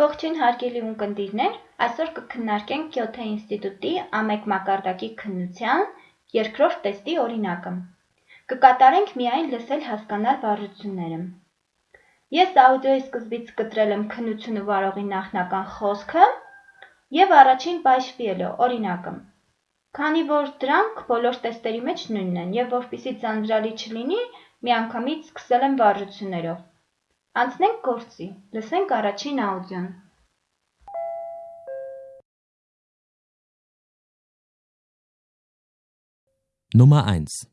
Ողջույն հարգելի ունկնդիրներ, այսօր կքննարկենք Գյոթե ինստիտուտի ամեկ մակարդակի քննության երկրորդ տեստի օրինակը։ Կկատարենք միայն լսել հասկանալ վարժությունները։ Ես աուդիոյի սկզբից կտրել եմ քննությունը վարողի նախնական խոսքը եւ առաջին բայշպիելը օրինակը։ Քանի որ դրանք բոլոր տեստերի մեջ նույնն են եւ որpիսի ձանձրալի չլինի, միանգամից սկսել եմ վարժություններով։ Անցնենք գործի, լսենք առաջին աուդիոն։ Nummer 1.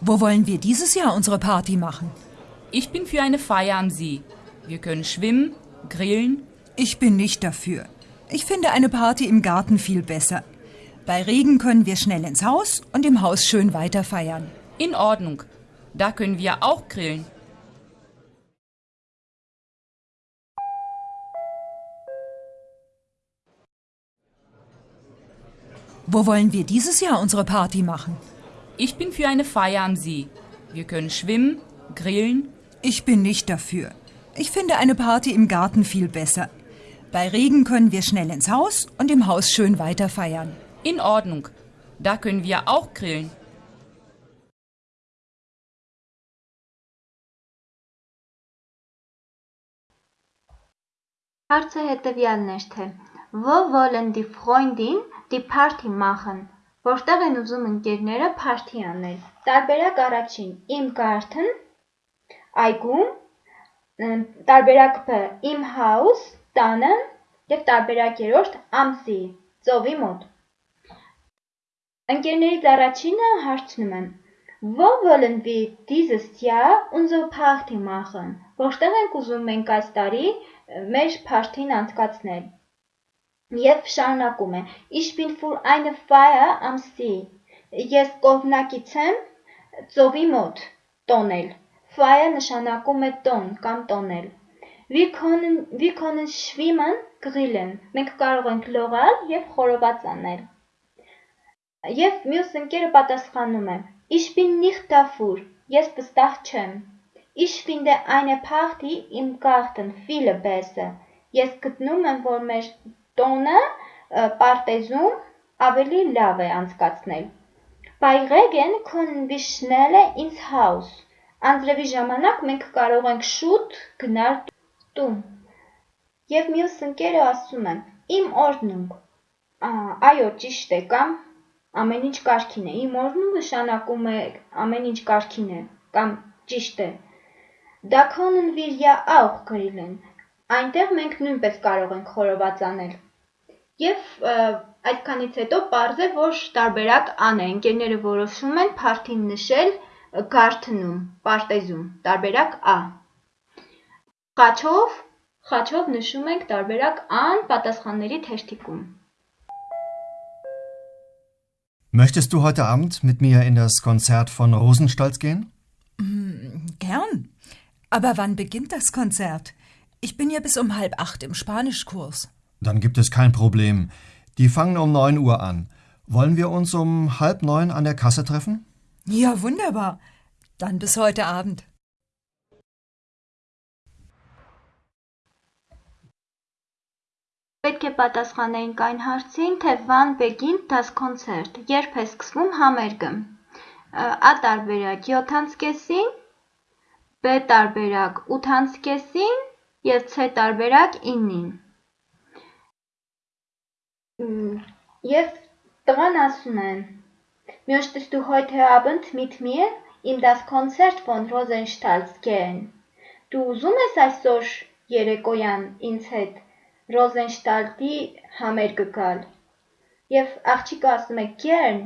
Wo wollen wir dieses Jahr unsere Party machen? Ich bin für eine Feier am See. Wir können schwimmen, grillen. Ich bin nicht dafür. Ich finde eine Party im Garten viel besser. Bei Regen können wir schnell ins Haus und im Haus schön weiter feiern. In Ordnung. Da können wir auch grillen. Wo wollen wir dieses Jahr unsere Party machen? Ich bin für eine Feier am See. Wir können schwimmen, grillen. Ich bin nicht dafür. Ich finde eine Party im Garten viel besser. Bei Regen können wir schnell ins Haus und im Haus schön weiter feiern. In Ordnung. Da können wir auch grillen. Հարցը հետևյալն էր թե Wo wollen die Freundin die Party machen, որտեղ են ուզում ընկերները party անել։ Տարբերակ առաջին՝ im Garten, այգում, տարբերակ Բ՝ im Haus, տանը եւ տարբերակ երրորդ՝ am See, ծովի մոտ։ Ընկերներից առաջինը հարցնում են. Wo wollen wir dieses Jahr unsere Party machen? Որտեղ ենք ուզում մենք այս տարի մեր փարթին անցկացնել։ Եվ շարունակում է. Ich bin für eine Feier am See։ Ես կողմնակից եմ ծովի մոտ տոնել։ Feier նշանակում է տոն կամ տոնել։ Wir können wir können schwimmen, grillen։ Մենք կարող ենք լողալ եւ խորոված անել։ Եվ մյուս ընկերը պատասխանում է. Ich bin nicht dafür։ Ես վստահ չեմ։ Ich finde eine Party im Garten viel besser։ Ես գտնում եմ, որ մեր տոնը պարտեզում ավելի լավ է անցկացնել։ können wir schnell ins Haus։ Անձրևի ժամանակ մենք կարող ենք շուտ գնալ տուն։ Եվ մյուս ընկերը ասում է. Im Ordnung։ Այո, ճիշտ է, կամ ամեն ինչ կարգին է։ Im Ordnung նշանակում է ամեն ինչ կարգին է կամ ճիշտ է։ Da können wir ja auch grillen։ Այնտեղ մենք նույնպես կարող ենք խորոված անել։ Եվ այդքանից հետո པարզ է, որ տարբերակ ան է։ Ընկերները որոշում են party-ն նշել garden-ում, պարտեզում, տարբերակ A։ Խաչով, խաչով նշում ենք տարբերակ ան պատասխանների թերթիկում։ Möchtest du heute Abend mit mir in das Konzert von Rosenstolz gehen? Gern. Aber wann beginnt das Konzert? Ich bin ja bis um halb acht im Spanischkurs. Dann gibt es kein Problem. Die fangen um 9 Uhr an. Wollen wir uns um halb neun an der Kasse treffen? Ja, wunderbar. Dann bis heute Abend. Պետք է պատասխանեինք այն հարցին, թե Van beginnt das Konzert, երբ է սկսվում համերգը։ A տարբերակ 7-ից B տարբերակ 8-ից եւ C տարբերակ 9-ին։ Եվ տղան ասում է. Möchtest du heute Abend mit mir in das Konzert von Rosenstals gehen? Դու ուզում ես այսօր երեկոյան ինձ հետ Ռոզենշտալտի համերգը գալ։ Եվ աղջիկը ասում է Gern,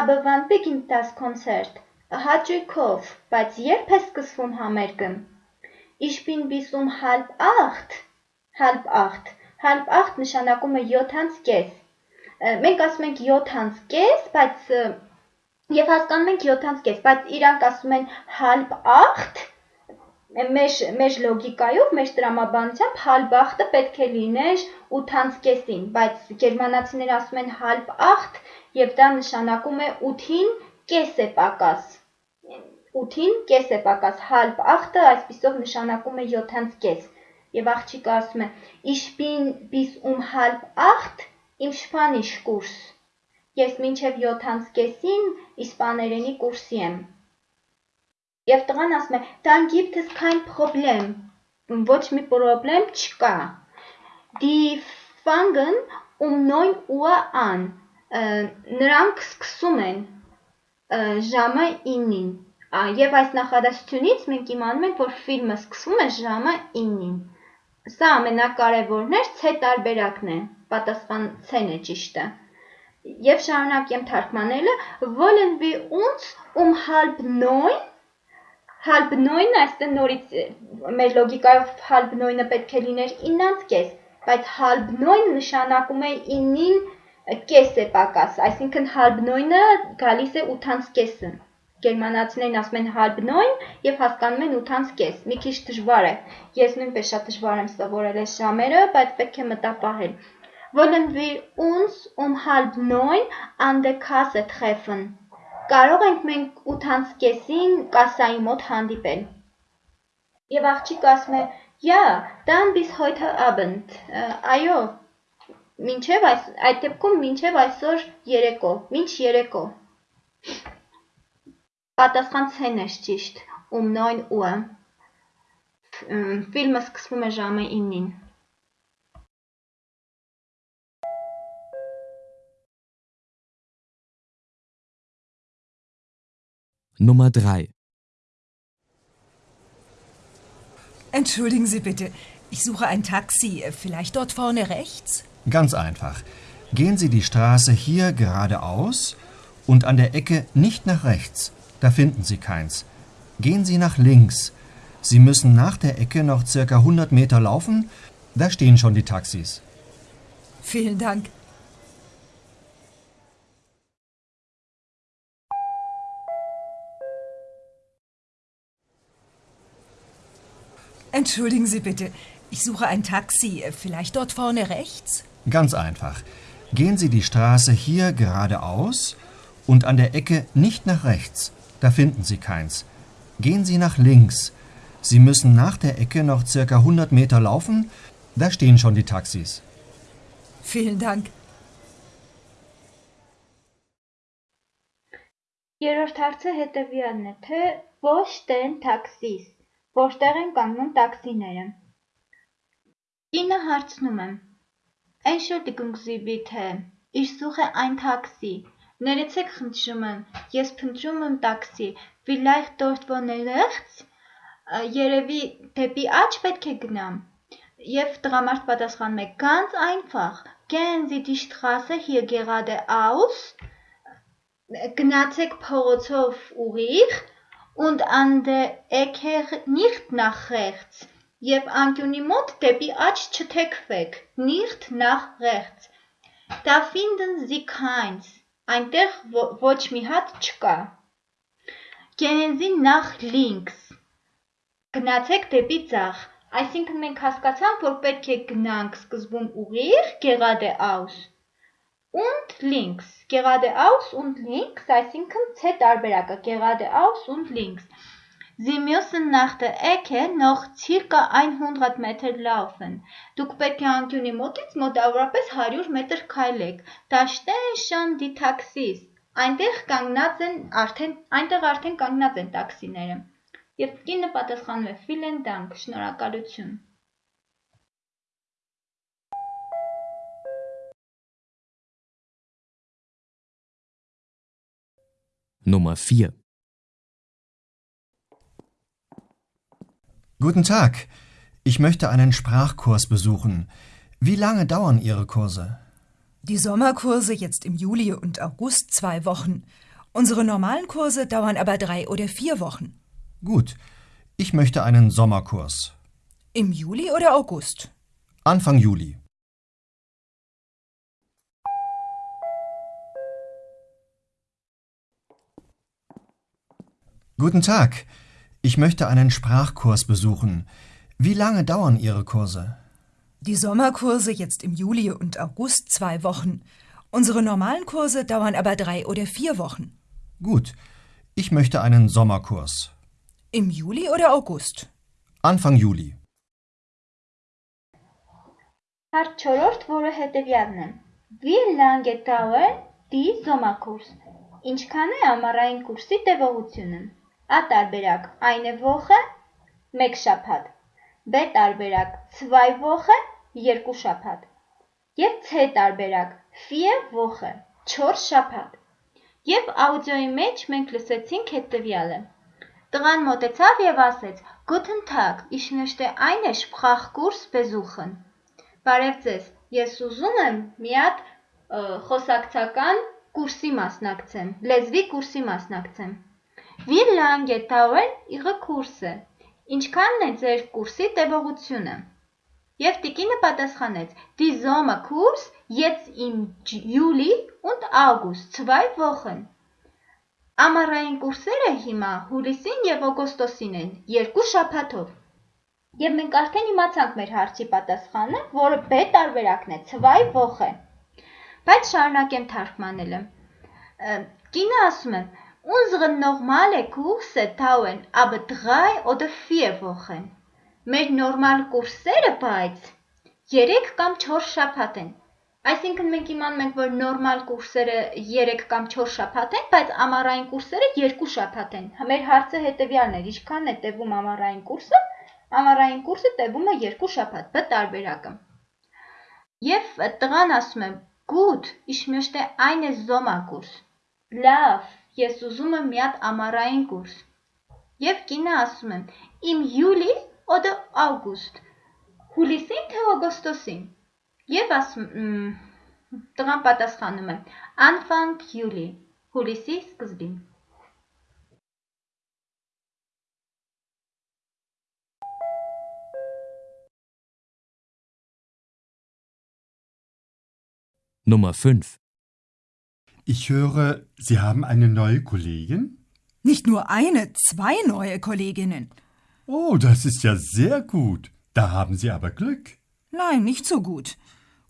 aber wann beginnt das Konzert? Հաճույքով, բայց երբ է սկսվում համերգը։ Ich bin bis um halb acht։ Halb acht։ Halb acht նշանակում է 7-ից կես։ Մենք ասում ենք 7-ից կես, բայց եւ հասկանում ենք 7-ից կես, բայց իրանք ասում են halb acht մեր մեր լոգիկայով, մեր տրամաբանությամբ halb-acht-ը պետք է լիներ 8-ից բայց գերմանացիները ասում են halb-acht եւ դա նշանակում է 8-ին կես է պակաս։ 8-ին կես է պակաս, halb 8-ը այսպիսով նշանակում է 7-ից կես։ Եվ աղջիկը ասում է. Bin bis um halb 8 im Spanisch Kurs։ Ես մինչև 7-ից կեսին իսպաներենի կուրսի եմ։ Եվ տղան ասում է. Gibt es kein Problem։ Ոչ մի խնդրեմ չկա։ Die fangen um 9 Uhr an։ Նրանք սկսում են ժամը 9-ին։ Եվ այս նախադասությունից մենք իմանում ենք, որ ֆիլմը սկսվում է ժամը 9-ին։ Սա ամենակարևորն էր, C տարբերակն է, պատասխան C-ն է ճիշտը։ Եվ շարունակեմ թարգմանելը, wollen wir uns um halb 9 halb 9-ը այստեղ նորից մեր լոգիկայով halb 9-ը պետք է լիներ 9-ից կես, բայց halb 9 նշանակում է 9-ին կես է պակաս, այսինքն 9-ը գալիս է 8-ից կեսը։ Գերմանացիներն ասում են 9 եւ հասկանում են 8-ից կես։ Մի քիչ դժվար է։ Ես նույնպես շատ դժվար եմ սովորել այս ժամերը, բայց պետք է մտապահել։ Wollen wir uns um halb 9 an der Kasse treffen? Կարող ենք մենք 8-ից կեսին կասայի մոտ հանդիպել։ Եվ աղջիկը ասում է. «Ja, dann bis heute Abend»։ Այո, Մինչև այս այդ դեպքում մինչև այսօր երեկո, մինչ երեկո։ Պատասխան C-ն է ճիշտ, um 9 Uhr։ Ֆիլմը սկսվում է ժամը 9-ին։ Nummer 3. Entschuldigen Sie bitte, ich suche ein Taxi. Vielleicht dort vorne rechts? Ganz einfach. Gehen Sie die Straße hier geradeaus und an der Ecke nicht nach rechts. Da finden Sie keins. Gehen Sie nach links. Sie müssen nach der Ecke noch circa 100 Meter laufen. Da stehen schon die Taxis. Vielen Dank. Entschuldigen Sie bitte, ich suche ein Taxi. Vielleicht dort vorne rechts? Ganz einfach. Gehen Sie die Straße hier geradeaus und an der Ecke nicht nach rechts. Da finden Sie keins. Gehen Sie nach links. Sie müssen nach der Ecke noch circa 100 Meter laufen. Da stehen schon die Taxis. Vielen Dank. Երրորդ հարցը հետևյալն է, թե ոչ տեն տաքսիս, որտեղ են կանգնում տաքսիները։ Կինը հարցնում Է. Entschuldigung Sie bitte, ich suche ein Taxi։ Ներեցեք խնդրումը, ես փնտրում եմ տաքսի, vorne rechts։ Երևի դեպի աջ պետք է գնամ։ Եվ տղամարդ պատասխանում է. Ganz einfach. Gehen Sie die Straße hier geradeaus գնացեք փողոցով ուղիղ und an der Ecke nicht nach rechts եւ անկյունի մոտ դեպի աջ չթեքվեք nicht nach rechts da finden Sie keins. Այնտեղ ոչ մի հատ չկա. Gehen Sie nach links. Գնացեք դեպի ձախ. Այսինքն մենք հասկացանք որ պետք է գնանք սկզբում ուղիղ geradeaus und links, geradeaus und links, այսինքն C տարբերակը. Geradeaus und links։ Sie müssen nach der Ecke noch circa 100 Meter laufen։ Դուք պետք է անկյունի մոտից մոտավորապես 100 մետր քայլեք։ stehen schon die Taxis։ Այնտեղ կանգնած են արդեն այնտեղ արդեն կանգնած են տաքսիները։ Եվ կինը պատասխանում է Vielen Dank, շնորհակալություն։ Nummer 4. Guten Tag. Ich möchte einen Sprachkurs besuchen. Wie lange dauern Ihre Kurse? Die Sommerkurse jetzt im Juli und August zwei Wochen. Unsere normalen Kurse dauern aber drei oder vier Wochen. Gut. Ich möchte einen Sommerkurs. Im Juli oder August? Anfang Juli. Guten Tag. Ich möchte einen Sprachkurs besuchen. Wie lange dauern Ihre Kurse? Die Sommerkurse jetzt im Juli und August zwei Wochen. Unsere normalen Kurse dauern aber drei oder vier Wochen. Gut. Ich möchte einen Sommerkurs. Im Juli oder August? Anfang Juli. Հարց 4, որը հետևյալն է։ Wie lange dauert die Sommerkurs? Ինչքան է ամառային կուրսի տևողությունը։ A տարբերակ. Eine Woche, 1 շաբաթ։ B տարբերակ. Zwei Woche, 2 շաբաթ։ Եվ C տարբերակ. Vier Woche, 4 շաբաթ։ Եվ աուդիոյի մեջ մենք լսեցինք հետևյալը։ Տղան մոտեցավ եւ ասեց. Guten Tag, ich möchte eine Sprachkurs besuchen։ Բարև ձեզ։ Ես ուզում եմ մի հատ խոսակցական կուրսի մասնակցեմ, լեզվի կուրսի մասնակցեմ։ Wie lange dauert Ihre Kurse? Ինչքանն է ձեր կուրսի տևողությունը։ Եվ տիկինը պատասխանեց. Die Sommerkurs jetzt im Juli und August, zwei Wochen։ Ամառային կուրսերը հիմա հուլիսին եւ օգոստոսին են, երկու շաբաթով։ Եվ մենք արդեն իմացանք մեր հարցի պատասխանը, որը B տարբերակն է, zwei Woche։ Բայց շարունակեմ թարգմանելը։ Կինը ասում է. Unsere normale Kurse dauern aber 3 oder 4 Wochen։ Մեր նորմալ կուրսերը բայց 3 կամ 4 շաբաթ են։ Այսինքն մենք իմանում ենք, որ նորմալ կուրսերը 3 կամ 4 շաբաթ են, բայց ամառային կուրսերը 2 շաբաթ են։ Մեր հարցը հետևյալն էր. ինչքան է տևում ամառային կուրսը։ Ամառային կուրսը տևում է 2 շաբաթ, բ տարբերակը։ Եվ տղան ասում է. Gut, ich möchte eine Sommerkurs։ Լավ, ես ուզում եմ մի հատ ամառային կուրս։ Եվ կինը ասում է. Im Juli oder August։ Հուլիսին թե օգոստոսին։ Եվ ասում տղան պատասխանում է. Anfang Juli։ Հուլիսի սկզբին։ Nummer 5. Ich höre, Sie haben eine neue Kollegin? Nicht nur eine, zwei neue Kolleginnen. Oh, das ist ja sehr gut. Da haben Sie aber Glück. Nein, nicht so gut.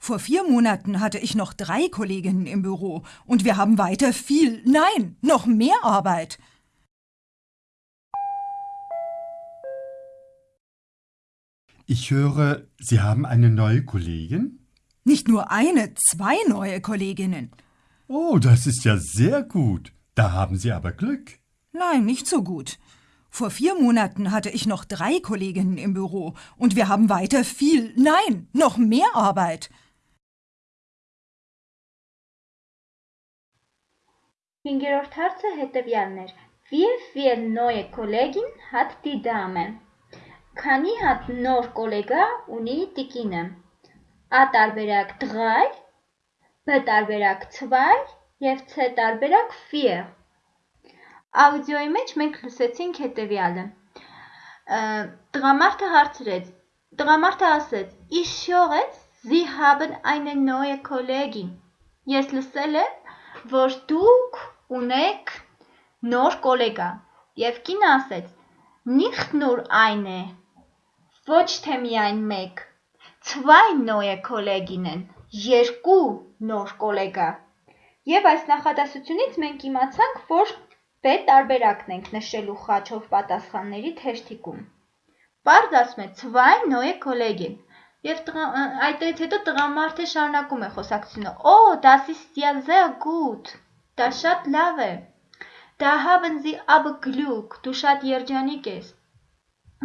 Vor vier Monaten hatte ich noch drei Kolleginnen im Büro und wir haben weiter viel, nein, noch mehr Arbeit. Ich höre, Sie haben eine neue Kollegin? Nicht nur eine, zwei neue Kolleginnen. Oh, das ist ja sehr gut. Da haben Sie aber Glück. Nein, nicht so gut. Vor vier Monaten hatte ich noch drei Kolleginnen im Büro und wir haben weiter viel, nein, noch mehr Arbeit. Hingerollt Harze hätte Werner. Wie viele neue Kollegen hat die Dame? Kani hat nur Kollegen und die Kinder. Adalberg drei, B տարբերակ 2 եւ C տարբերակ 4։ Աուդիոյի մեջ մենք լսեցինք հետևյալը։ Ը, Տղամարդը հարցրեց։ Տղամարդը ասեց. Höre, Sie haben eine neue Kollegin։ Ես լսել եմ, որ դուք ունեք նոր գոլեգա։ Եվ կինը ասեց. Nicht nur eine, ոչ թե միայն մեկ, zwei neue Kolleginnen, երկու նոր գոլեգա։ Եվ այս նախադասությունից մենք իմացանք, որ B տարբերակն ենք նշելու խաչով պատասխանների թերթիկում։ Պարզ ասում է zwei neue Kollegen։ Եվ այդտեղից հետո տղամարդը շարունակում է խոսակցությունը. Oh, das ist ja sehr gut։ Դա շատ լավ է։ Da haben Sie aber Glück, դու շատ երջանիկ ես։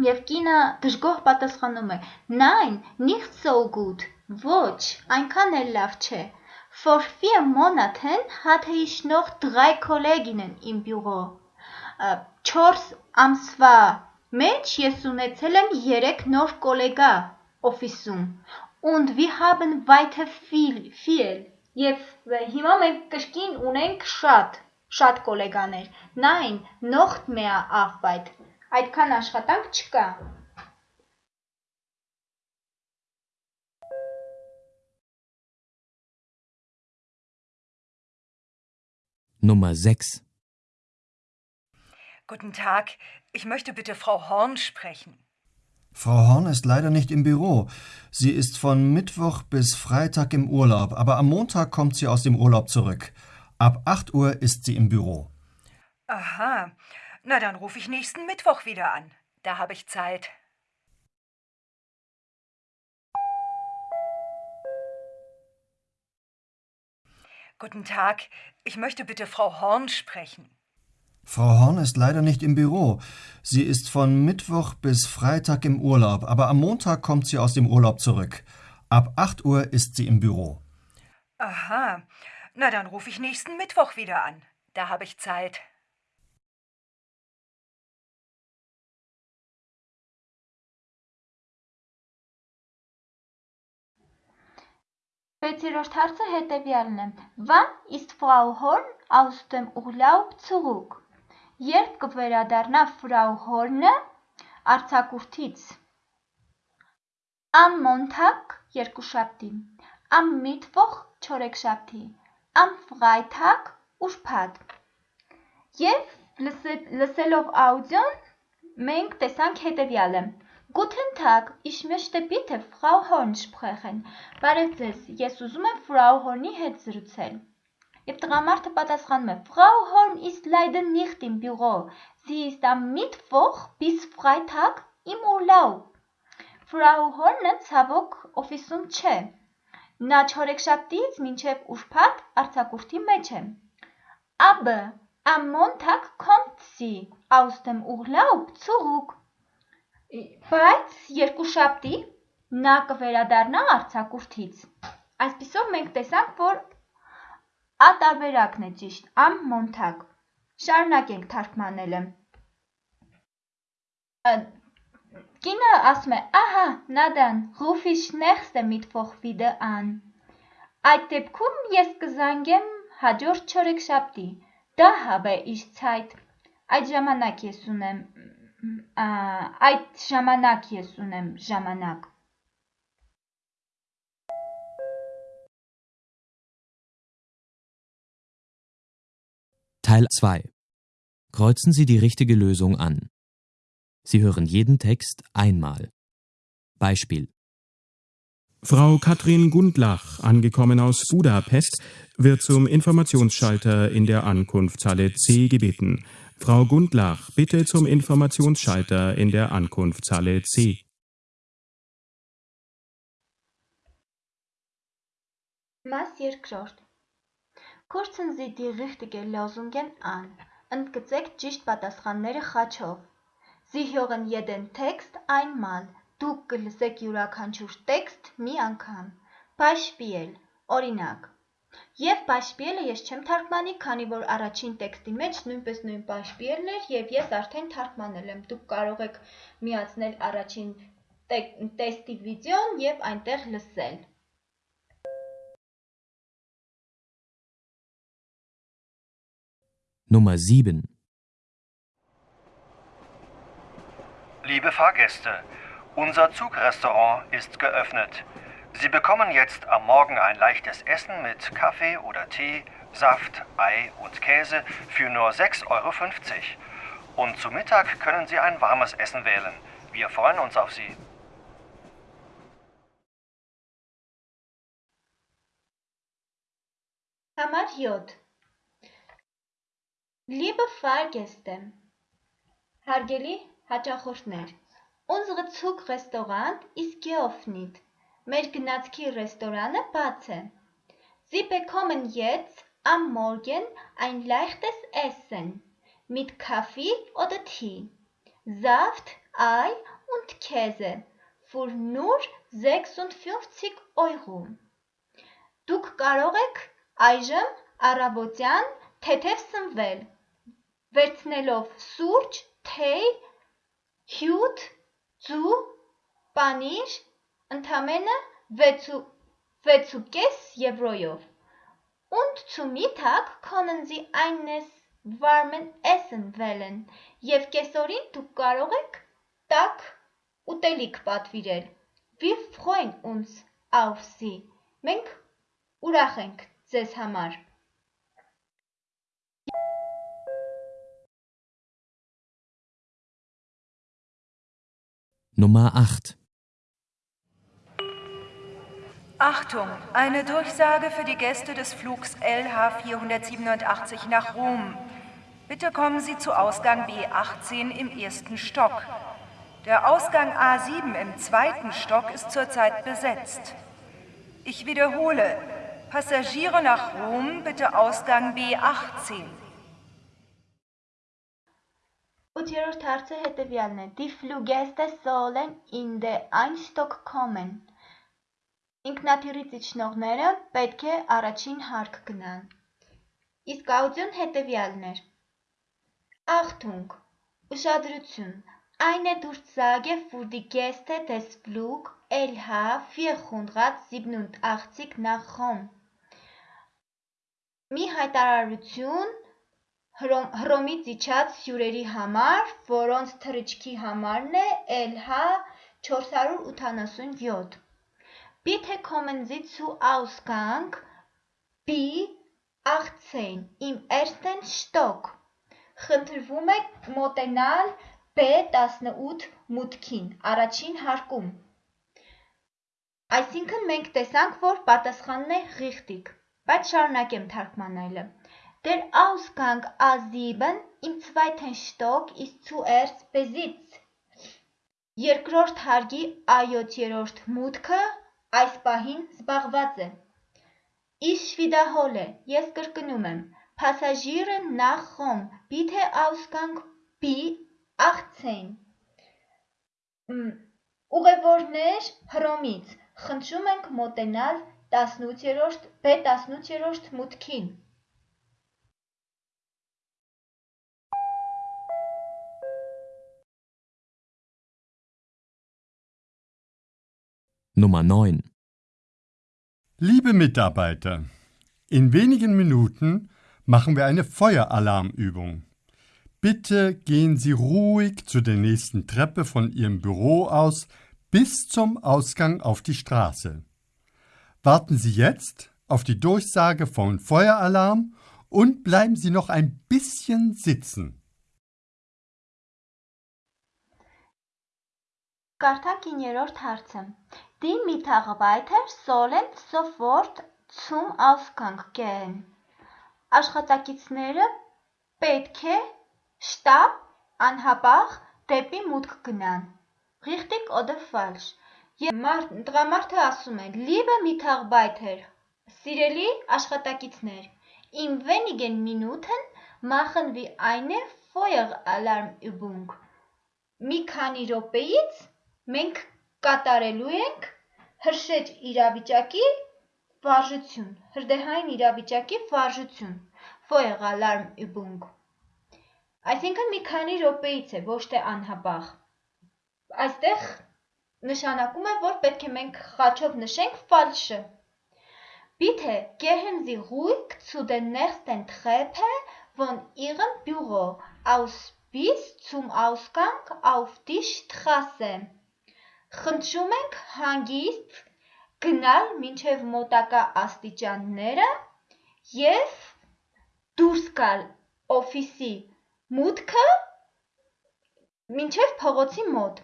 Եվ կինը դժգոհ պատասխանում է. Nein, nicht so gut։ Ոչ, այնքան էլ լավ չէ։ Vor Monaten hatte ich noch drei Kolleginnen im Büro։ 4 ամսվա մեջ ես ունեցել եմ 3 նոր գոլեգա օֆիսում։ Und wir haben weiter viel, viel։ Եվ հիմա մենք կրկին ունենք շատ, շատ գոլեգաներ։ Nein, noch mehr Arbeit։ Այդքան աշխատանք չկա։ Nummer 6. Guten Tag, ich möchte bitte Frau Horn sprechen. Frau Horn ist leider nicht im Büro. Sie ist von Mittwoch bis Freitag im Urlaub, aber am Montag kommt sie aus dem Urlaub zurück. Ab 8 Uhr ist sie im Büro. Aha. Na, dann rufe ich nächsten Mittwoch wieder an. Da habe ich Zeit. Guten Tag. Ich möchte bitte Frau Horn sprechen. Frau Horn ist leider nicht im Büro. Sie ist von Mittwoch bis Freitag im Urlaub, aber am Montag kommt sie aus dem Urlaub zurück. Ab 8 Uhr ist sie im Büro. Aha. Na, dann rufe ich nächsten Mittwoch wieder an. Da habe ich Zeit. Վեցերորդ հարցը հետևյալն է. Wann ist Frau Horn aus dem Urlaub zurück? Երբ կվերադառնա Frau Horn-ը արձակուրդից։ Am Montag երկուշաբթի, am Mittwoch չորեքշաբթի, am Freitag ուրբաթ։ Եվ լսելով աուդիոն մենք տեսանք հետևյալը. Guten Tag, ich möchte bitte Frau Horn sprechen։ Բարև ձեզ, ես ուզում եմ Frau Horn-ի հետ զրուցել։ Եվ տղամարդը պատասխանում է. Frau Horn ist leider nicht im Büro. Sie ist am Mittwoch bis Freitag im Urlaub։ Frau Horn-ը ցավոք օֆիսում չէ։ Նա չորեքշաբթիից մինչև ուրբաթ արձակուրդի մեջ է։ Aber am Montag kommt sie aus dem Urlaub zurück։ Բայց երկուշաբթի նա կվերադառնա արձակուրդից։ Այսպիսով մենք տեսանք, որ ատարբերակն է ճիշտ, am Montag։ Շարունակենք թարգմանելը։ Կինը ասում է. «Ահա, ruf ich nächste Mittwoch wieder an»։ Այդ դեպքում ես կզանգեմ հաջորդ չորեքշաբթի։ Da habe ich Zeit։ Այդ ժամանակ ես ունեմ այդ ժամանակ ես ունեմ ժամանակ։ Teil 2. Kreuzen Sie die richtige Lösung an. Sie hören jeden Text einmal. Beispiel. Frau Katrin Gundlach, angekommen aus Budapest, wird zum Informationsschalter in der Ankunftshalle C gebeten. Frau Gundlach, bitte zum Informationsschalter in der Ankunftshalle C. Մաս երկրորդ Kurzen Sie die richtige Lösungen an. Ընդգծեք ճիշտ պատասխանները խաչով։ Sie hören jeden Text einmal. Դուք կլսեք յուրաքանչյուր տեքստ մի անգամ։ Beispiel, օրինակ։ Եվ պաշպիելը ես չեմ թարգմանի, քանի որ առաջին տեքստի մեջ նույնպես նույն պաշպիելն էր եւ ես արդեն թարգմանել եմ։ Դուք կարող եք միացնել առաջին տեստի վիդեոն եւ այնտեղ լսել։ Nummer 7. Liebe Fahrgäste, unser Zugrestaurant ist geöffnet. Sie bekommen jetzt am Morgen ein leichtes Essen mit Kaffee oder Tee, Saft, Ei und Käse für nur 6,50 Euro. Und zu Mittag können Sie ein warmes Essen wählen. Wir freuen uns auf Sie. Hamar J. Liebe Fahrgäste, Hergeli Hacahurtner, unser Zugrestaurant ist geöffnet. Մեր գնացքի ռեստորանը բաց է։ Sie bekommen jetzt am Morgen ein leichtes Essen mit Kaffee oder Tee, Saft, Ei und Käse für nur 56 Euro։ Դուք կարող եք այժմ առավոտյան թեթև սնվել, վերցնելով սուրճ, թեյ, հյութ, ձու, պանիր Ընդամենը 6,5 եվրոյով։ Und zu Mittag können Sie eines warmen Essen wählen. Եւ կեսօրին դուք կարող եք տաք ուտելիք պատվիրել։ Wir freuen uns auf Sie։ Մենք ուրախ ենք ձեզ համար։ Nummer 8. Achtung, eine Durchsage für die Gäste des Flugs LH487 nach Rom. Bitte kommen Sie zu Ausgang B18 im ersten Stock. Der Ausgang A7 im zweiten Stock ist zurzeit besetzt. Ich wiederhole, Passagiere nach Rom, bitte Ausgang B18. Die Fluggäste sollen in den Einstock kommen. Ինքնաթիռից իջնողները պետք է առաջին հարկ գնան։ Իսկ աուդիոն հետևյալն էր. Achtung, ուշադրություն, eine Durchsage für die Gäste des Flug LH 487 nach Rom։ Մի հայտարարություն Հռոմից իջած հյուրերի համար, որոնց թռիչքի համարն է LH 487։ Bitte kommen Sie zu Ausgang B18 im ersten Stock։ Խնդրվում է մոտենալ B18 մուտքին, առաջին հարկում։ Այսինքն մենք տեսանք, որ պատասխանն է richtig, բայց շարունակեմ թարգմանելը։ Der Ausgang A7 im zweiten Stock ist zuerst besetzt։ Երկրորդ հարգի A7-րդ մուտքը այս պահին զբաղված է։ Ich wiederhole, ես կրկնում եմ։ Passagiere nach Rom, bitte Ausgang B18։ Ուղևորներ Հռոմից, խնդրում ենք մոտենալ 18-րդ B18-րդ մուտքին։ Nummer 9. Liebe Mitarbeiter, in wenigen Minuten machen wir eine Feueralarmübung. Bitte gehen Sie ruhig zu der nächsten Treppe von Ihrem Büro aus bis zum Ausgang auf die Straße. Warten Sie jetzt auf die Durchsage von Feueralarm und bleiben Sie noch ein bisschen sitzen. Կարդանք 9-րդ հարցը։ Die Mitarbeiter sollen sofort zum Ausgang gehen։ Աշխատակիցները պետք է շտապ անհապաղ դեպի մուտք գնան։ Richtig oder falsch։ Եվ տղամարդը ասում է. Liebe Mitarbeiter, սիրելի աշխատակիցներ, in wenigen Minuten machen wir eine Feueralarmübung։ Մի քանի րոպեից մենք կատարելու ենք հրշեջ իրավիճակի վարժություն, հրդեհային իրավիճակի վարժություն, Feueralarmübung։ Այսինքն մի քանի րոպեից է, ոչ թե անհապաղ։ Այստեղ նշանակում է, որ պետք է մենք խաչով նշենք falsche։ Bitte gehen Sie ruhig zu der nächsten Treppe von Ihrem Büro aus bis zum Ausgang auf die Straße։ Խնդրում ենք հանգիստ գնալ մինչև մոտակա աստիճանները եւ դուրս գալ օֆիսի մուտքը մինչև փողոցի մոտ։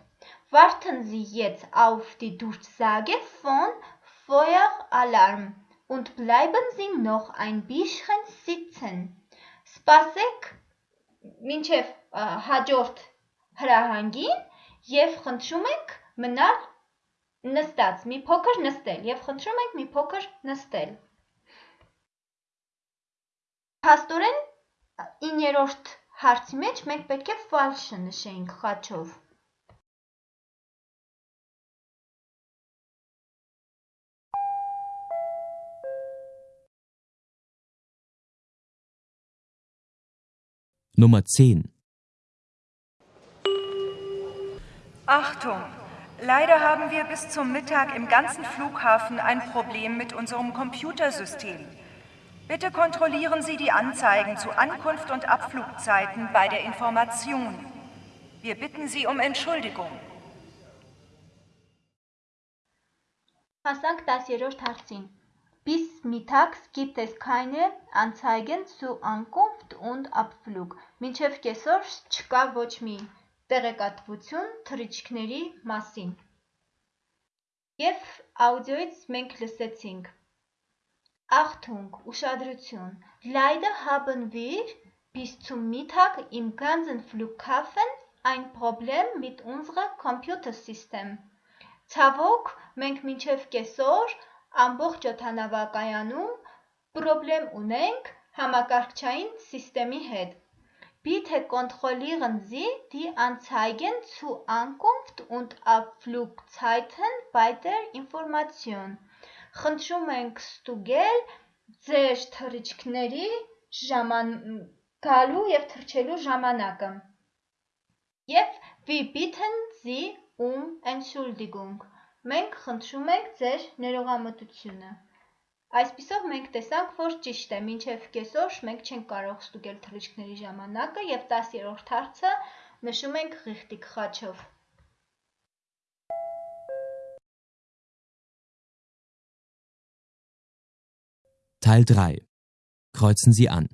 Warten Sie jetzt auf die Durchsage von Feueralarm und bleiben Sie noch ein bisschen sitzen։ Սպասեք մինչև հաջորդ հրահանգին եւ խնդրում ենք մնալ նստած, մի փոքր նստել եւ խնդրում ենք մի փոքր նստել։ Փաստորեն 9-րդ հարցի մեջ մենք պետք է false նշենք խաչով։ Nummer 10. Achtung! Leider haben wir bis zum Mittag im ganzen Flughafen ein Problem mit unserem Computersystem. Bitte kontrollieren Sie die Anzeigen zu Ankunft und Abflugzeiten bei der Information. Wir bitten Sie um Entschuldigung. Հասանք 10-րդ հարցին։ Bis mittags gibt es keine Anzeigen zu Ankunft und Abflug։ Մինչև կեսօր չկա ոչ մի տեղեկատվություն թռիչքների մասին։ Եվ աուդիոից մենք լսեցինք. Achtung, ուշադրություն, Leider haben wir bis zum Mittag im ganzen Flughafen ein Problem mit unserem Computersystem։ Ցավոք, մենք մինչև կեսօր ամբողջ օդանավակայանում պրոբլեմ ունենք համակարգչային սիստեմի հետ։ Bitte kontrollieren Sie die Anzeigen zu Ankunft und Abflugzeiten bei der Information։ Խնդրում ենք ստուգել ձեր թռիչքների ժաման գալու եւ թռչելու ժամանակը։ Եվ wir bitten Sie um Entschuldigung։ Մենք խնդրում ենք ձեր ներողամտությունը։ Այսպիսով մենք տեսանք, որ ճիշտ է, մինչև կեսօր մենք չենք կարող ստուգել թռիչքների ժամանակը եւ 10-րդ հարցը նշում ենք ղիղտիկ խաչով։ Teil 3. Kreuzen Sie an.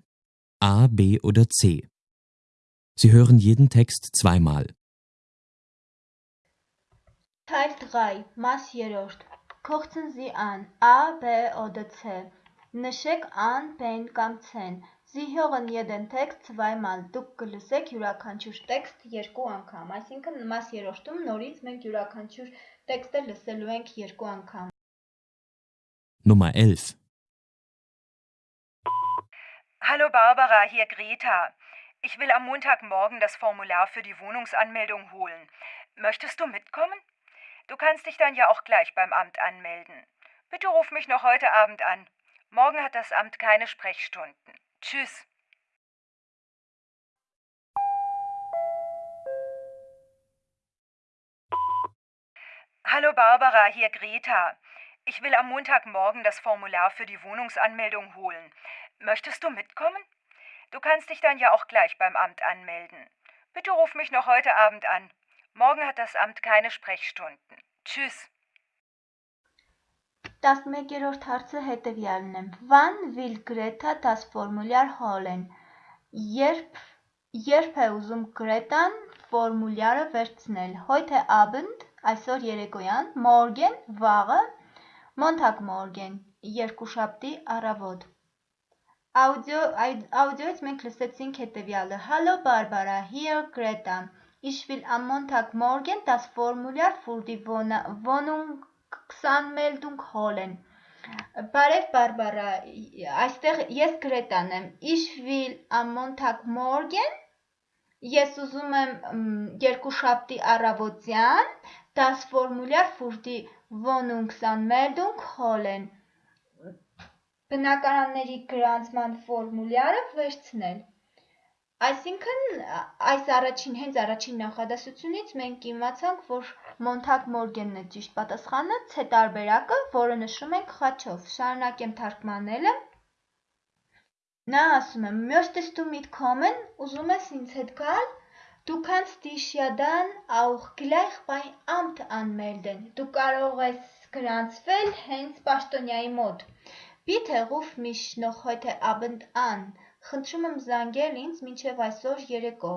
A, B oder C. Sie hören jeden Text zweimal. Teil 3, Maß 3. Kochten Sie an A, B oder C. Նշեք An, B-ն կամ C-ն։ Sie hören jeden Text zweimal։ Դուք կլսեք յուրաքանչյուր տեքստ երկու անգամ։ Այսինքն մաս երրորդում նորից մենք յուրաքանչյուր տեքստը լսելու ենք երկու անգամ։ Nummer 11. Hallo Barbara, hier Greta. Ich will am Montagmorgen das Formular für die Wohnungsanmeldung holen. Möchtest du mitkommen? Du kannst dich dann ja auch gleich beim Amt anmelden. Bitte ruf mich noch heute Abend an. Morgen hat das Amt keine Sprechstunden. Tschüss. Hallo Barbara, hier Greta. Ich will am Montagmorgen das Formular für die Wohnungsanmeldung holen. Möchtest du mitkommen? Du kannst dich dann ja auch gleich beim Amt anmelden. Bitte ruf mich noch heute Abend an. Morgen hat das Amt keine Sprechstunden. Tschüss. 11-րդ հարցը հետևյալն է. Wann will Greta das Formular holen? Երբ երբ է ուզում Գրետան ֆորմուլյարը վերցնել։ Heute Abend, այսօր երեկոյան, morgen վաղը, Montag morgen, երկուշաբթի առավոտ։ Աուդիո աուդիոից մենք լսեցինք հետևյալը. Hallo Barbara, hier Greta. Ich will am Montagmorgen das Formular für die Wohnungsanmeldung holen։ Բարև Բարբարա, այստեղ ես Գրետան եմ։ Ich will am Montagmorgen ես ուզում եմ երկուշաբթի առավոտյան das Formular für die Wohnungsanmeldung holen։ Բնակարանների գրանցման ֆորմուլյարը վերցնել։ Այսինքն այս առաջին հենց առաջին նախադասությունից մենք իմացանք, որ Մոնթակ Մորգենն է ճիշտ պատասխանը, C տարբերակը, որը նշում ենք խաչով։ Շարունակեմ թարգմանելը։ Նա ասում է. «Möchtest du mitkommen? Ուզում ես ինձ հետ գալ»։ Du kannst dich ja dann auch gleich bei Amt anmelden։ Դու կարող ես գրանցվել հենց պաշտոնյայի մոտ։ Bitte ruf mich noch heute Abend an։ Խնդրում եմ զանգել ինձ մինչև այսօր երեկո։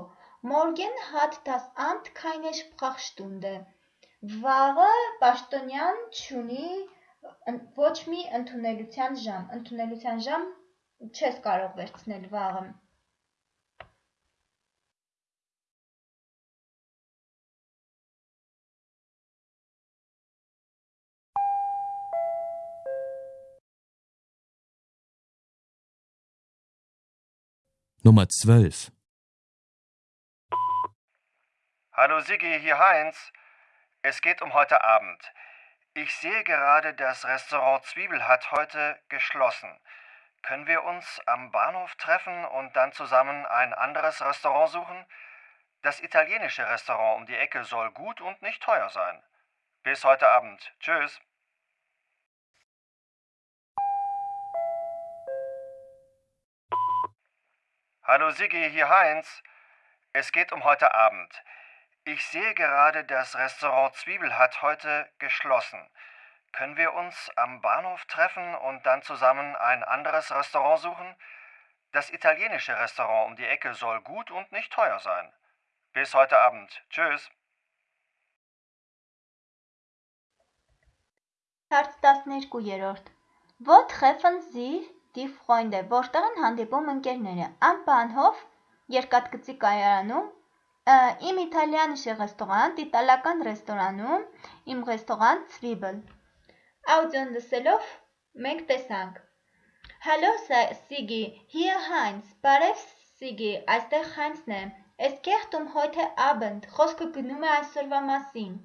Morgen hat das Amt keine Sprechstunde։ Վաղը պաշտոնյան չունի ոչ մի ընդունելության ժամ։ Ընդունելության ժամ չես կարող վերցնել վաղը։ Nummer 12. Hallo Siggi, hier Heinz. Es geht um heute Abend. Ich sehe gerade, das Restaurant Zwiebel hat heute geschlossen. Können wir uns am Bahnhof treffen und dann zusammen ein anderes Restaurant suchen? Das italienische Restaurant um die Ecke soll gut und nicht teuer sein. Bis heute Abend. Tschüss. Hallo Siggi, hier Heinz. Es geht um heute Abend. Ich sehe gerade, das Restaurant Zwiebel hat heute geschlossen. Können wir uns am Bahnhof treffen und dann zusammen ein anderes Restaurant suchen? Das italienische Restaurant um die Ecke soll gut und nicht teuer sein. Bis heute Abend. Tschüss. Herz das nicht gut Wo treffen Sie? Die Freunde, որտեղ են հանդիպում ընկերները։ Bahnhof երկաթգծի կայարանում, im italienische Restaurant, իտալական ռեստորանում, im Restaurant Zwiebel։ Աուդիոն լսելով մենք տեսանք. Hallo Sigi, hier Heinz, բարև Սիգի, այստեղ Heinz-ն է։ Es geht um heute Abend, խոսքը գնում է այսօրվա մասին։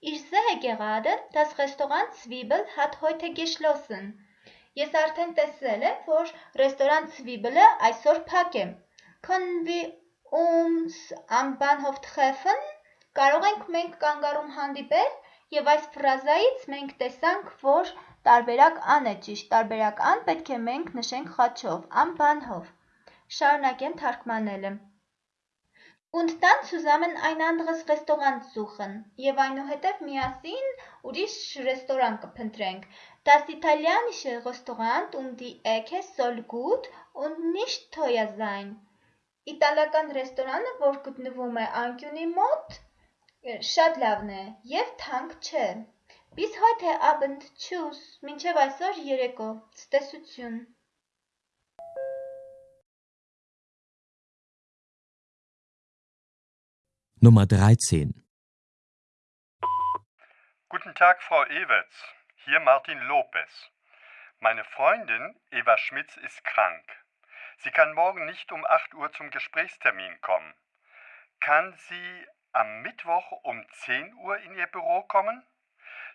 Ich sehe gerade, das Restaurant Zwiebel hat heute geschlossen։ Ես արդեն տեսել եմ, որ ռեստորան Zwiebel-ը այսօր փակ է։ Können wir uns am Bahnhof treffen։ Կարող ենք մենք կանգառում հանդիպել եւ այս ֆրազայից մենք տեսանք, որ տարբերակ ան է ճիշտ, տարբերակ ան պետք է մենք նշենք խաչով, am Bahnhof։ Շարունակեմ թարգմանելը։ Und dann zusammen ein anderes Restaurant suchen եւ այնուհետև միասին ուրիշ ռեստորան կփնտրենք։ Das italienische Restaurant um die Ecke soll gut und nicht teuer sein։ Իտալական ռեստորանը, որ գտնվում է անկյունի մոտ, շատ լավն է եւ թանկ չէ։ Bis heute Abend. Tschüss, մինչև այսօր երեկո։ Ցտեսություն։ Nummer 13. Guten Tag, Frau Ewerts. Hier Martin Lopez. Meine Freundin Eva Schmitz ist krank. Sie kann morgen nicht um 8 Uhr zum Gesprächstermin kommen. Kann sie am Mittwoch um 10 Uhr in ihr Büro kommen?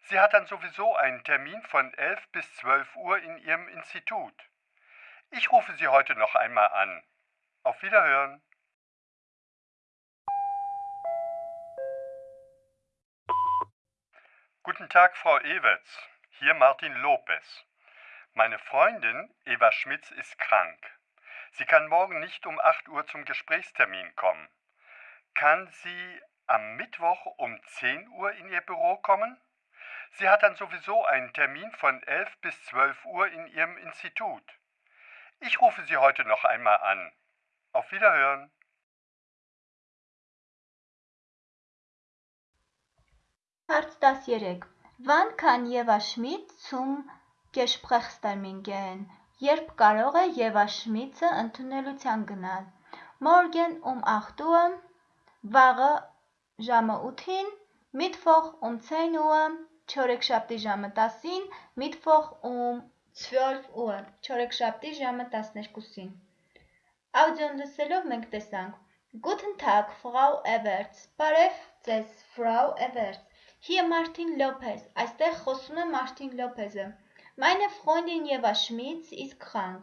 Sie hat dann sowieso einen Termin von 11 bis 12 Uhr in ihrem Institut. Ich rufe Sie heute noch einmal an. Auf Wiederhören. Guten Tag, Frau Ewerts. Hier Martin Lopez. Meine Freundin Eva Schmitz ist krank. Sie kann morgen nicht um 8 Uhr zum Gesprächstermin kommen. Kann sie am Mittwoch um 10 Uhr in ihr Büro kommen? Sie hat dann sowieso einen Termin von 11 bis 12 Uhr in ihrem Institut. Ich rufe Sie heute noch einmal an. Auf Wiederhören. Հարց 13. Wann kann Eva Schmidt zum Gesprächstermin gehen? Երբ կարող է Եվա Շմիցը ընդունելության գնալ։ Morgen um 8 Uhr, վաղը ժամը 8-ին, Mittwoch um 10 Uhr, չորեքշաբթի ժամը 10-ին, Mittwoch um 12 Uhr, չորեքշաբթի ժամը 12-ին։ Աուդիոն լսելով մենք տեսանք Guten Tag, Frau Everts։ Բարև ձեզ, Frau Everts։ Hier Martin Lopez, այստեղ խոսում է Martin Lopez-ը։ Meine Freundin Eva Schmitz ist krank։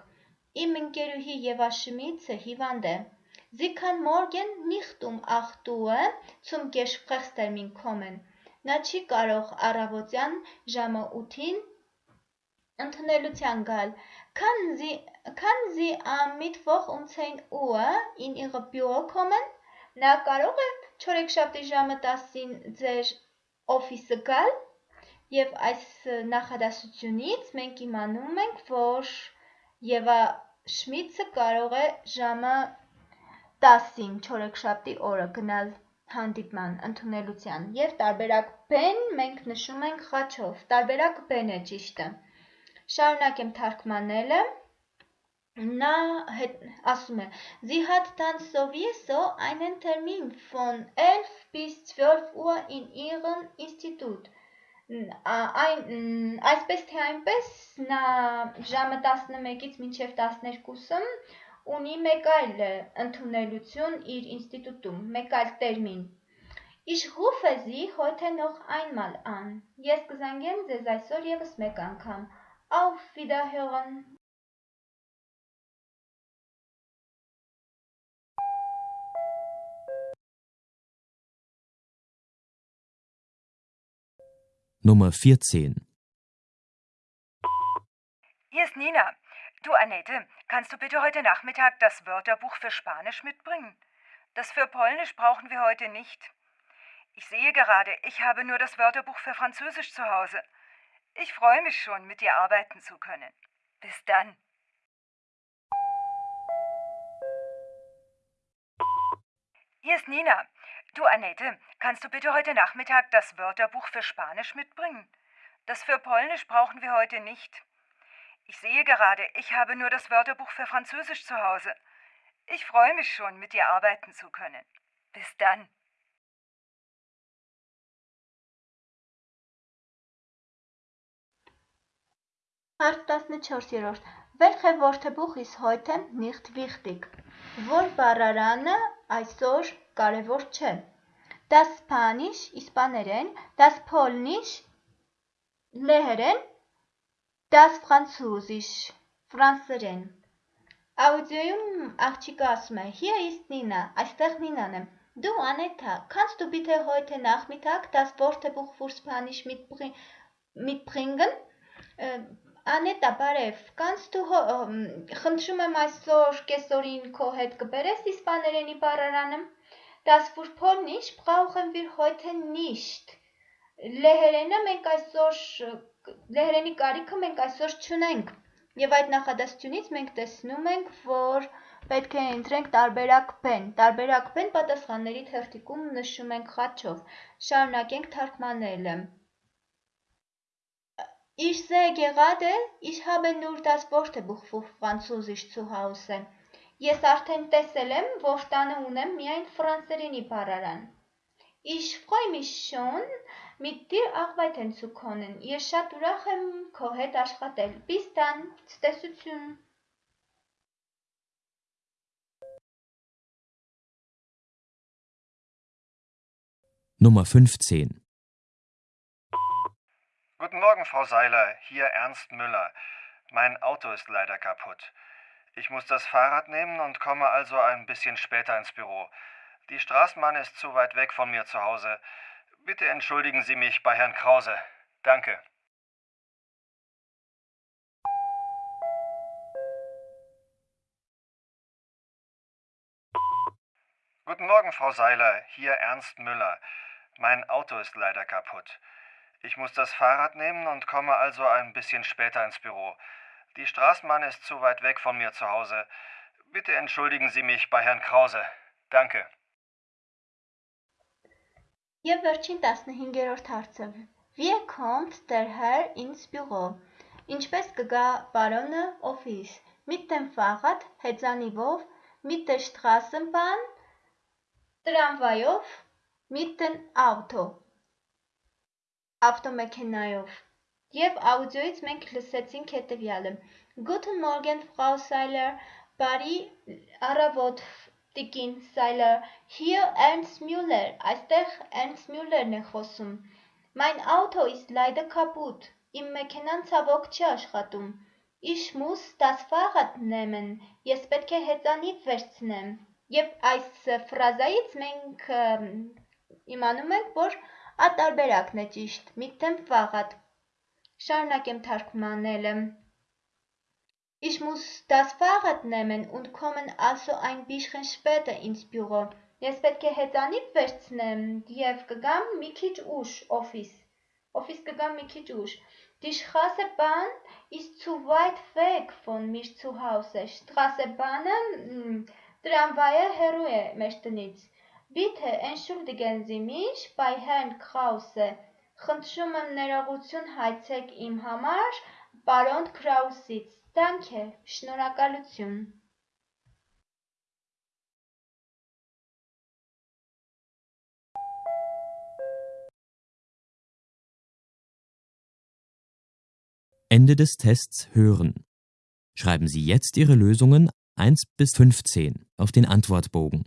Իմ ընկերուհի Eva Schmitz-ը հիվանդ է։ Sie kann morgen nicht um 8 Uhr zum Gesprächstermin kommen։ Նա չի կարող առավոտյան ժամը 8-ին ընդունելության գալ։ Kann Sie kann Sie am Mittwoch um 10 Uhr in Ihre Büro kommen։ Նա կարող է չորեքշաբթի ժամը 10-ին ձեր օֆիսը գալ եւ այս նախադասությունից մենք իմանում ենք, որ Եվա Շմիցը կարող է ժամը 10-ին չորեքշաբթի օրը գնալ հանդիպման ընդունելության եւ տարբերակ B-ն մենք նշում ենք խաչով։ Տարբերակ B-ն է ճիշտը։ Շարունակեմ թարգմանելը։ Na ասում է Sie hat dann sowieso einen Termin von 11 bis 12 Uhr in ihrem Institut։ Այն այսպես թե այնպես նա ժամը 11-ից մինչև 12-ը ունի մեկ այլ ընդունելություն իր ինստիտուտում, մեկ այլ տերմին։ Ich rufe Sie heute noch einmal an։ Ես կզանգեմ ձեզ այսօր եւս մեկ անգամ։ Auf Wiederhören։ Nummer 14. Hier ist Nina. Du, Annette, kannst du bitte heute Nachmittag das Wörterbuch für Spanisch mitbringen? Das für Polnisch brauchen wir heute nicht. Ich sehe gerade, ich habe nur das Wörterbuch für Französisch zu Hause. Ich freue mich schon, mit dir arbeiten zu können. Bis dann. Hier ist Nina. Du, Annette, kannst du bitte heute Nachmittag das Wörterbuch für Spanisch mitbringen? Das für Polnisch brauchen wir heute nicht. Ich sehe gerade, ich habe nur das Wörterbuch für Französisch zu Hause. Ich freue mich schon, mit dir arbeiten zu können. Bis dann. Հարց 14-րդ Welche Wörterbuch ist heute nicht wichtig? Որ բառարանը այսօր կարևոր չէ։ Das Spanish իսպաներեն, das Polnisch լեհերեն, das Französisch ֆրանսերեն։ Աուդիոյում աղջիկը ասում է. Hier ist Nina, այստեղ Նինան է։ Du Aneta, kannst du bitte heute Nachmittag das Wörterbuch für Spanisch mitbringen? Անետա, բարև, կանց դու խնդրում եմ այսօր կեսօրին քո հետ կբերես իսպաներենի բառարանը։ Das für Polnisch brauchen wir heute nicht։ Լեհերենը մենք այսօր լեհերենի կարիքը մենք այսօր չունենք։ Եվ այդ նախադասությունից մենք տեսնում ենք, որ պետք է ընտրենք տարբերակ բեն։ Տարբերակ բեն պատասխանների թերթիկում նշում ենք խաչով։ Շարունակենք թարգմանելը։ Ich sehe gerade, ich habe nur das Wörterbuch für Französisch zu Hause։ Ես արդեն տեսել եմ, որ տանը ունեմ միայն ֆրանսերենի բառարան։ Ich freue mich schon, mit dir arbeiten zu können։ Ես շատ ուրախ եմ քո հետ աշխատել։ Bis dann, ցտեսություն։ Nummer 15 Guten Morgen, Frau Seiler. Hier Ernst Müller. Mein Auto ist leider kaputt. Ich muss das Fahrrad nehmen und komme also ein bisschen später ins Büro. Die Straßenbahn ist zu weit weg von mir zu Hause. Bitte entschuldigen Sie mich bei Herrn Krause. Danke. Guten Morgen, Frau Seiler. Hier Ernst Müller. Mein Auto ist leider kaputt. Ich muss das Fahrrad nehmen und komme also ein bisschen später ins Büro. Die Straßenbahn ist zu weit weg von mir zu Hause. Bitte entschuldigen Sie mich bei Herrn Krause. Danke. Եվ վերջին 15-րդ հարցը։ Wie kommt der Herr ins Büro? Ինչպես կգա պարոնը օֆիս։ Mit dem Fahrrad, հեծանիվով, mit der Straßenbahn, տրամվայով, mit dem Auto, ավտոմեքենայով։ Եվ աուդիոից մենք լսեցինք հետևյալը. Guten Morgen, Frau Seiler, բարի առավոտ, տիկին Seiler, hier Ernst Müller, այստեղ Ernst Müller-ն է խոսում։ Mein Auto ist leider kaputt, իմ մեքենան ցավոք չի աշխատում։ Ich muss das Fahrrad nehmen, ես պետք է հեծանիվ վերցնեմ։ Եվ այս ֆրազայից մենք իմանում ենք, որ Ատարբերակն է ճիշտ, mit Fahrrad։ Շարունակեմ թարգմանելը։ Ich muss das Fahrrad nehmen und kommen also ein bisschen später ins Büro։ Ես պետք է հեծանիվ վերցնեմ եւ կգամ մի քիչ ուշ օֆիս։ Օֆիս կգամ մի քիչ ուշ։ Die Straßenbahn ist zu weit weg von mir zu Hause։ Straßenbahn-ը տրամվայը հեռու է մեր տնից։ Bitte entschuldigen Sie mich bei Herrn Krause։ Խնդրում եմ ներողություն հայցեք իմ համար պարոն Krausից։ Danke, շնորհակալություն։ Ende des Tests hören. Schreiben Sie jetzt Ihre Lösungen 1 bis 15 auf den Antwortbogen